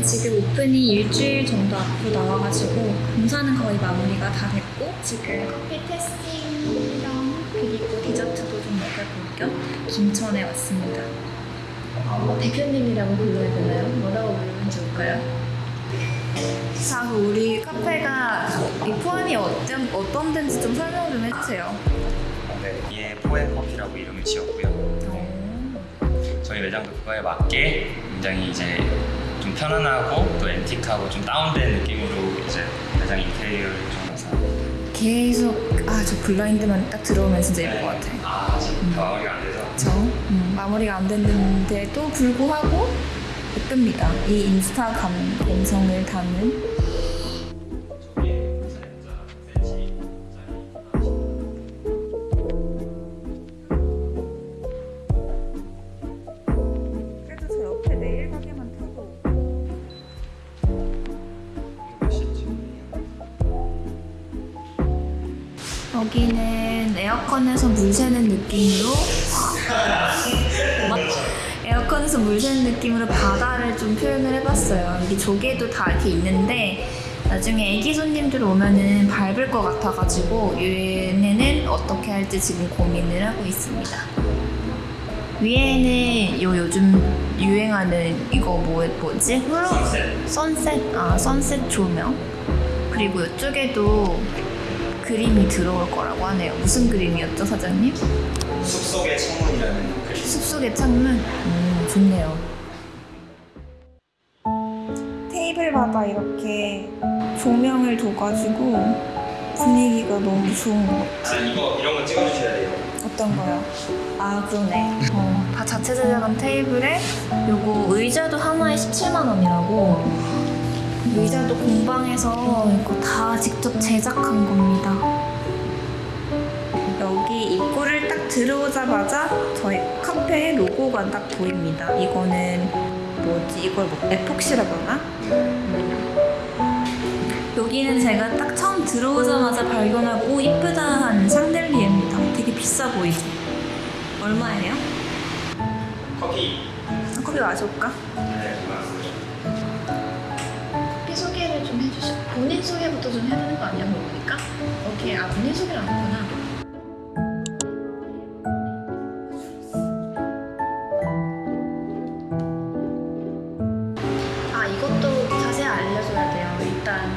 네, 지금 오픈이 일주일 정도 앞으로 나와가지고 공사는 거의 마무리가 다 됐고 지금 커피 테스팅이랑 그리고 디저트도 좀 먹어볼 겸 김천에 왔습니다. 어, 대표님이라고 불러야 되나요? 뭐라고 부르면 좋을까요? 자, 우리 카페가 이 포함이 어떤, 어떤 데인지 좀 설명 좀 해주세요. 네, 이에 포엠 커피라고 이름을 지었고요. 저희 매장도 그거에 맞게 굉장히 이제 좀 편안하고 또 앤틱하고 좀 다운된 느낌으로 이제 매장 인테리어를 좀 해서 계속 아 저 블라인드만 딱 들어오면 진짜 예쁠 것 같아. 아, 지금 다 마무리가 안 돼서 그쵸? 음, 마무리가 안 됐는데도 불구하고 예쁩니다. 이 인스타 감, 감성을 담은 여기는 에어컨에서 물 새는 느낌으로 에어컨에서 물 새는 느낌으로 바다를 좀 표현을 해봤어요. 여기 조개도 다 이렇게 있는데 나중에 애기 손님들 오면은 밟을 것 같아가지고 얘네는 어떻게 할지 지금 고민을 하고 있습니다. 위에는 요 요즘 유행하는 이거 뭐 뭐지? 선셋 아 선셋 조명 그리고 이쪽에도 그림이 들어올 거라고 하네요. 무슨 그림이었죠, 사장님? 숲속의 창문이라는 그림 숲속의 창문. 음, 좋네요. 테이블마다 이렇게 조명을 둬가지고 분위기가 너무 좋은 것 같아요. 아, 이거 이런 거 찍어주셔야 돼요 어떤 거요? 아 그러네. 어, 다 자체 제작한 테이블에 요거 의자도 하나에 17만 원이라고. 의자도 공방에서 이거 다 직접 제작한 겁니다. 여기 입구를 딱 들어오자마자 저희 카페의 로고가 딱 보입니다. 이거는 뭐지? 이걸 뭐 에폭시라고 하나? 여기는 제가 딱 처음 들어오자마자 발견하고 오 이쁘다 한 샹들리에입니다. 되게 비싸 보이죠? 얼마예요? 커피 커피 마셔볼까? 네 소개를 좀 해주시. 본인 소개부터 좀 해야 되는 거 아니야? 그러니까 오케이. 아 본인 소개를 안 했구나. 아 이것도 자세히 알려줘야 돼요. 일단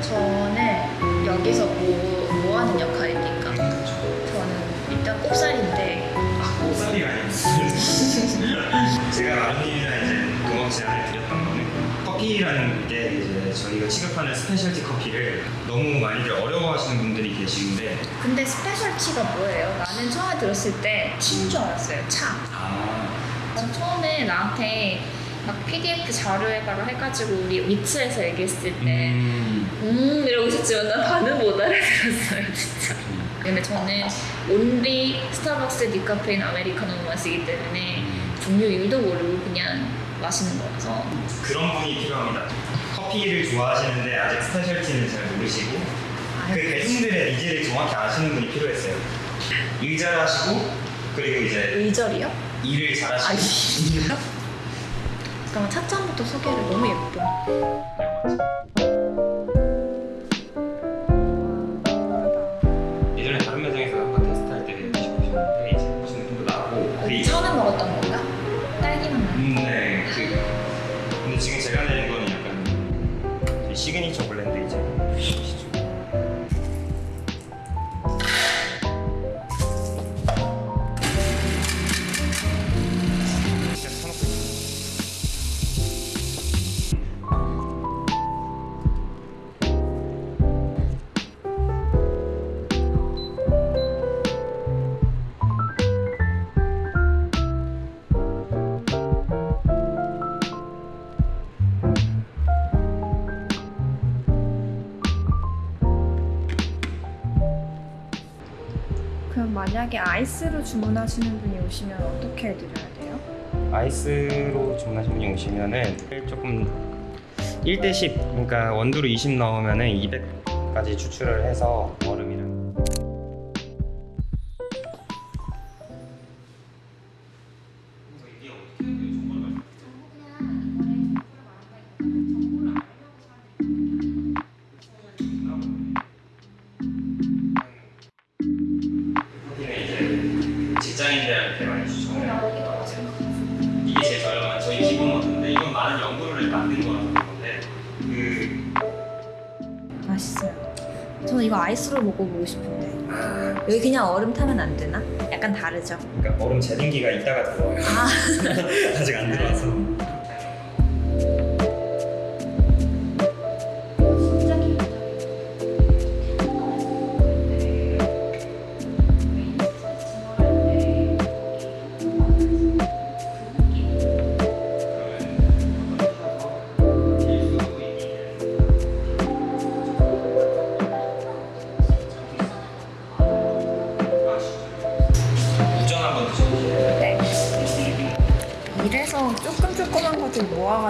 저는 여기서 뭐, 뭐 하는 역할입니까? 저는 일단 꼽살인데 아, 꽃살이가 아니고 제가 라임님이랑 이제 제안을 드렸던 거는 커피라는 게 저희가 취급하는 specialty 커피를 너무 많이들 어려워하시는 분들이 계시는데. 근데 specialty가 뭐예요? 나는 처음에 들었을 때 tea인 줄 알았어요. 차. 아. 난 처음에 나한테 막 PDF 자료해봐라 해가지고 우리 위츠에서 얘기했을 때 음, 음, 이러고 있었지만 난 반은 못 알아들었어요 진짜. 근데 저는 only 스타벅스 디카페인 아메리카노 마시기 때문에 종류 일도 모르고 그냥 마시는 거라서. 그런 분이 필요합니다 커피를 좋아하시는데 아직 스페셜티는 잘 모르시고 그 대중들의 니즈를 정확히 아시는 분이 필요했어요 일 잘하시고 그리고 이제 의절이요? 일을 아 잘하시고 이요? 잠깐만 차점부터 소개를 너무 예뻐 만약에 아이스로 주문하시는 분이 오시면 어떻게 해드려야 돼요? 아이스로 주문하신 분이 오시면은 조금 1대 10 그러니까 원두로 20 넣으면은 200까지 추출을 해서 얼음이 저는 이거 아이스로 먹어보고 싶은데 여기 그냥 얼음 타면 안 되나? 약간 다르죠? 그러니까 얼음 제빙기가 이따가 들어와요. 아 아직 안 들어와서.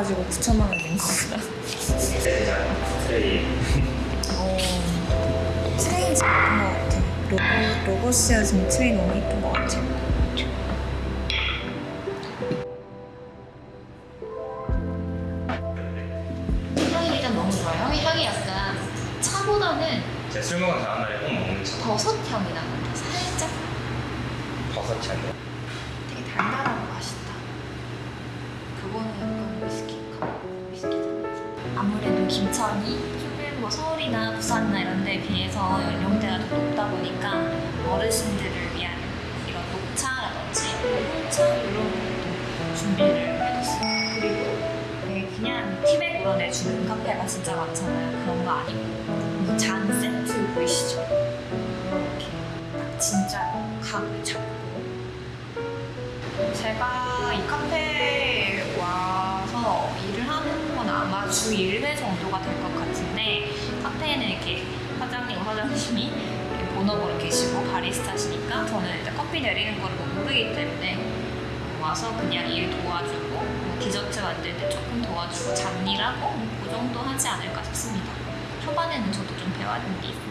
모아가지고 9천만 원 낸 거구나. 트레이. 어, 트레이 진짜 예쁜 것 같아. 로고, 로고 쓰여진 트레이 너무 예쁜 것 같아. 향이 일단 너무 좋아요. 향이, 향이 약간 차보다는 제가 술 먹은 다음날에 꼭 먹는 차. 버섯 향이 나. 부산이나 이런 데에 비해서 연령대가 더 높다 보니까 어르신들을 위한 이런 녹차라든지 홍차 이런 것도 준비를 해뒀어요. 그리고 네, 그냥 티백 우러내주는 카페가 진짜 많잖아요. 그런 거 아니고 이잔 세트 보이시죠? 이렇게 딱 진짜 각을 잡고 제가 이 카페에 와서 일을 하는 건 아마 주 1회 정도가 될 것 같은데 카페에는 이렇게 사장님, 사장님이 본업으로 계시고 바리스타시니까 저는 이제 커피 내리는 걸 모르기 때문에 와서 그냥 일 도와주고 뭐 디저트 만들 때 조금 도와주고 잡일하고 뭐그 정도 하지 않을까 싶습니다. 초반에는 저도 좀 배워야 게 있으니까요.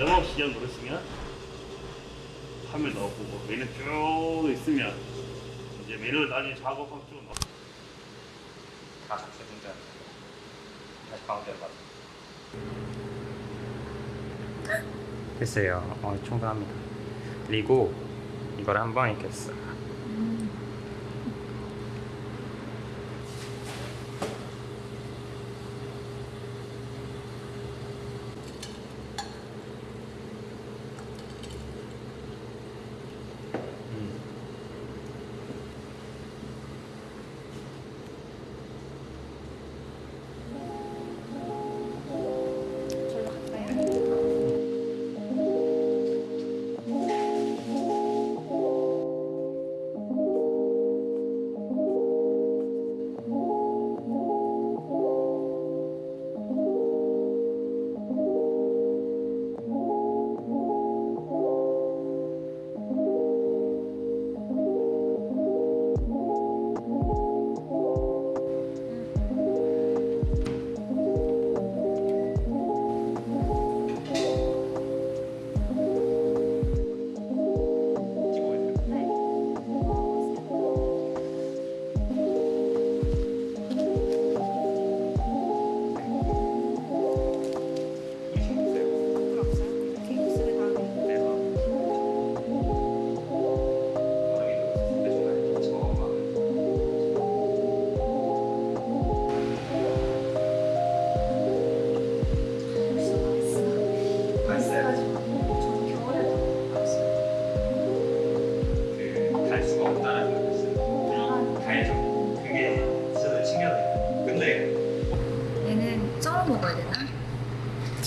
영업 시간 누르시면 화면 넣어보고 메뉴 쭉 있으면 이제 메뉴를 나중에 작업하고 쭉 넣어. 다 작세 통짜. 다시 가운데로 가. 됐어요. 어, 충분합니다. 그리고 이걸 한번 이렇게 쓱.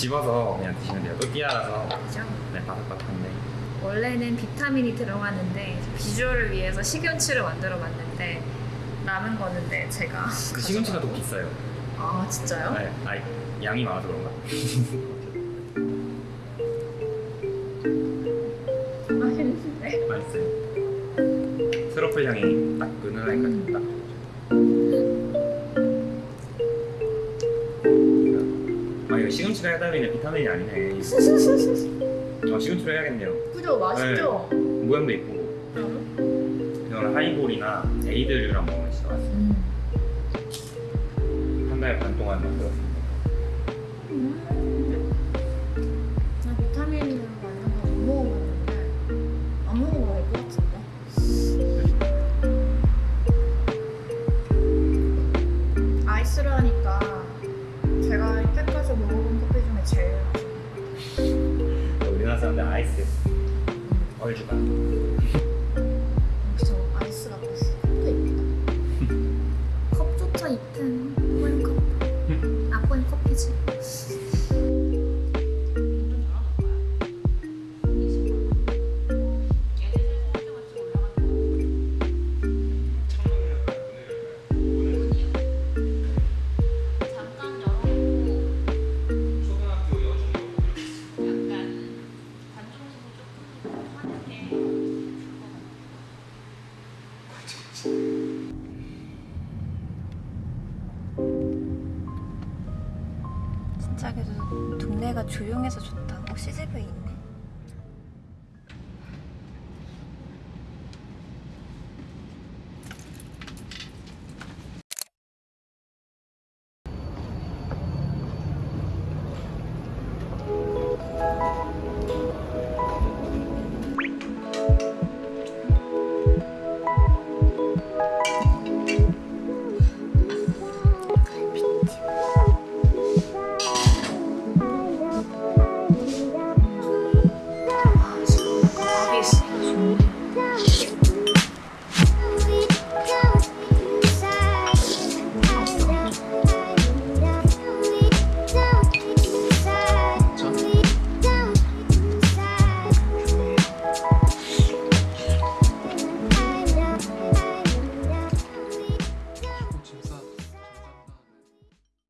집어서 그냥 드시면 돼요. 또띠아라서 그죠? 네 바삭바삭한데. 원래는 비타민이 들어가는데 비주얼을 위해서 식용치를 만들어 봤는데 남은 거는데 제가 그 시금치가 더 비싸요. 아 진짜요? 네, 아 양이 많아서 그런가? 맛있는데 맛있어요. 트러플 향이 딱 은은하니까 딱. 시금치가 해당되는 비타민이 아니네. 아, 시금치로 해야겠네요. 그죠? 맛있죠? 모양도 이쁘고. 이거는 하이볼이나 에이드류랑 먹으면 진짜 맛있어요. 음. 한달 반 동안 만들었습니다. 나 얼주가. 조용해서 좋다